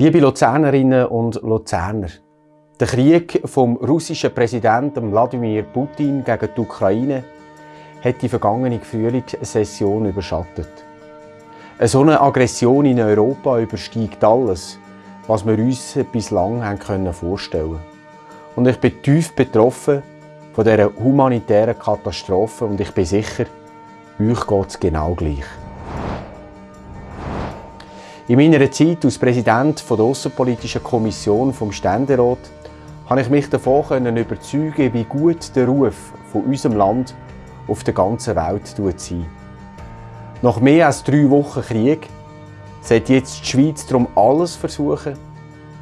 Liebe Luzernerinnen und Luzerner, der Krieg vom russischen Präsidenten Wladimir Putin gegen die Ukraine hat die vergangene Frühlingssession überschattet. Eine so eine Aggression in Europa übersteigt alles, was wir uns bislang haben vorstellen. Und ich bin tief betroffen von dieser humanitären Katastrophe und ich bin sicher, euch geht es genau gleich. In meiner Zeit als Präsident der Außenpolitischen Kommission vom Ständerat konnte ich mich davon überzeugen, wie gut der Ruf von unserem Land auf der ganzen Welt sein. Nach mehr als drei Wochen Krieg sollte jetzt die Schweiz darum alles versuchen,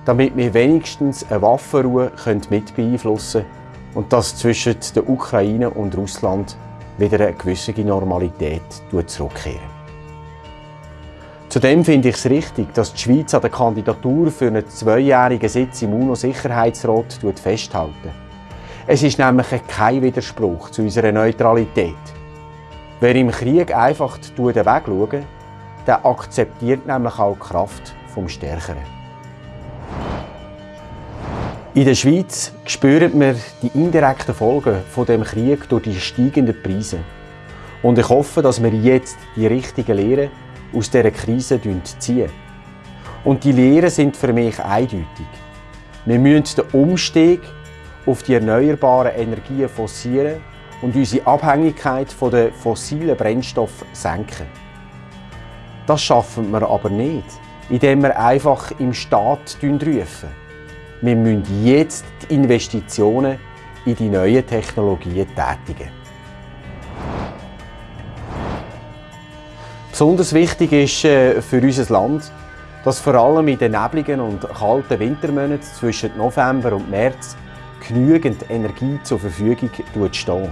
damit wir wenigstens eine Waffenruhe mit beeinflussen können und dass zwischen der Ukraine und Russland wieder eine gewisse Normalität zurückkehren. Zudem finde ich es richtig, dass die Schweiz an der Kandidatur für einen zweijährigen Sitz im UNO-Sicherheitsrat festhält. Es ist nämlich kein Widerspruch zu unserer Neutralität. Wer im Krieg einfach den Weg schaut, der akzeptiert nämlich auch die Kraft vom Stärkeren. In der Schweiz spüren wir die indirekten Folgen von dem Krieg durch die steigenden Preise. Und ich hoffe, dass wir jetzt die richtigen Lehren aus dieser Krise ziehen. Und die Lehren sind für mich eindeutig. Wir müssen den Umstieg auf die erneuerbaren Energien forcieren und unsere Abhängigkeit von den fossilen Brennstoffen senken. Das schaffen wir aber nicht, indem wir einfach im Staat rufen. Wir müssen jetzt die Investitionen in die neuen Technologien tätigen. Besonders wichtig ist äh, für unser Land, dass vor allem in den nebligen und kalten Wintermonaten zwischen November und März genügend Energie zur Verfügung steht.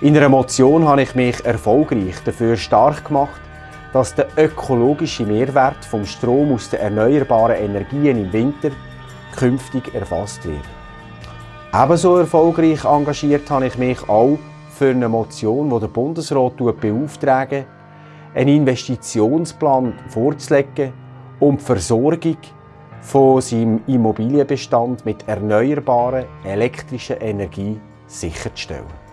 In einer Motion habe ich mich erfolgreich dafür stark gemacht, dass der ökologische Mehrwert vom Strom aus den erneuerbaren Energien im Winter künftig erfasst wird. Ebenso erfolgreich engagiert habe ich mich auch für eine Motion, die der Bundesrat beauftragt, einen Investitionsplan vorzulegen, um die Versorgung von seinem Immobilienbestand mit erneuerbarer elektrischer Energie sicherzustellen.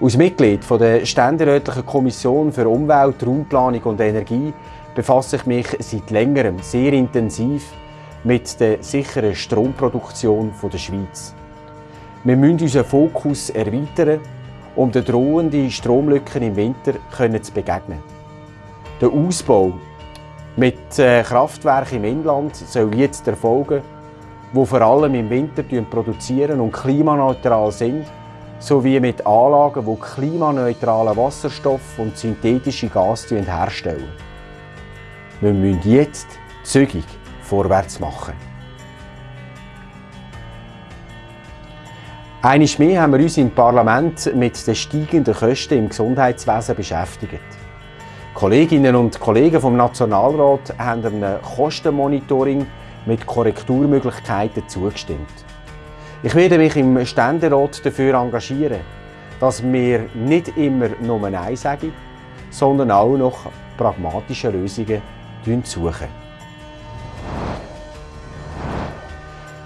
Als Mitglied der Ständerätlichen Kommission für Umwelt, Raumplanung und Energie befasse ich mich seit längerem sehr intensiv mit der sicheren Stromproduktion der Schweiz. Wir müssen unseren Fokus erweitern um den drohenden Stromlücken im Winter zu begegnen. Der Ausbau mit äh, Kraftwerken im Inland soll jetzt erfolgen, die vor allem im Winter produzieren und klimaneutral sind, sowie mit Anlagen, die klimaneutralen Wasserstoff und synthetische Gas herstellen. Wir müssen jetzt zügig vorwärts machen. Einmal mehr haben wir uns im Parlament mit den steigenden Kosten im Gesundheitswesen beschäftigt. Kolleginnen und Kollegen vom Nationalrat haben einem Kostenmonitoring mit Korrekturmöglichkeiten zugestimmt. Ich werde mich im Ständerat dafür engagieren, dass wir nicht immer nur Nein sagen, sondern auch noch pragmatische Lösungen suchen.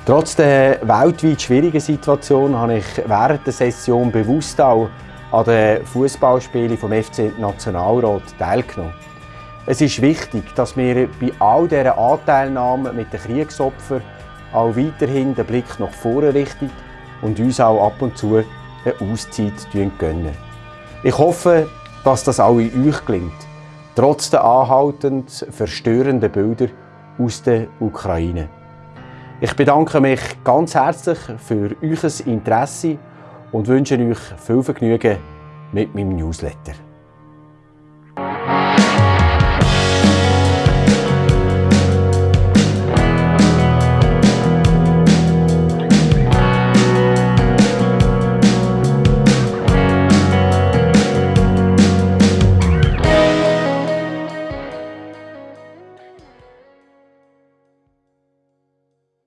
Trotz der weltweit schwierigen Situation habe ich während der Session bewusst auch an den Fußballspielen vom FC Nationalrat teilgenommen. Es ist wichtig, dass wir bei all dieser Anteilnahme mit den Kriegsopfern auch weiterhin den Blick nach vorne richten und uns auch ab und zu eine Auszeit gönnen. Ich hoffe, dass das auch in euch gelingt, trotz der anhaltend verstörenden Bilder aus der Ukraine. Ich bedanke mich ganz herzlich für euer Interesse und wünsche euch viel Vergnügen mit meinem Newsletter.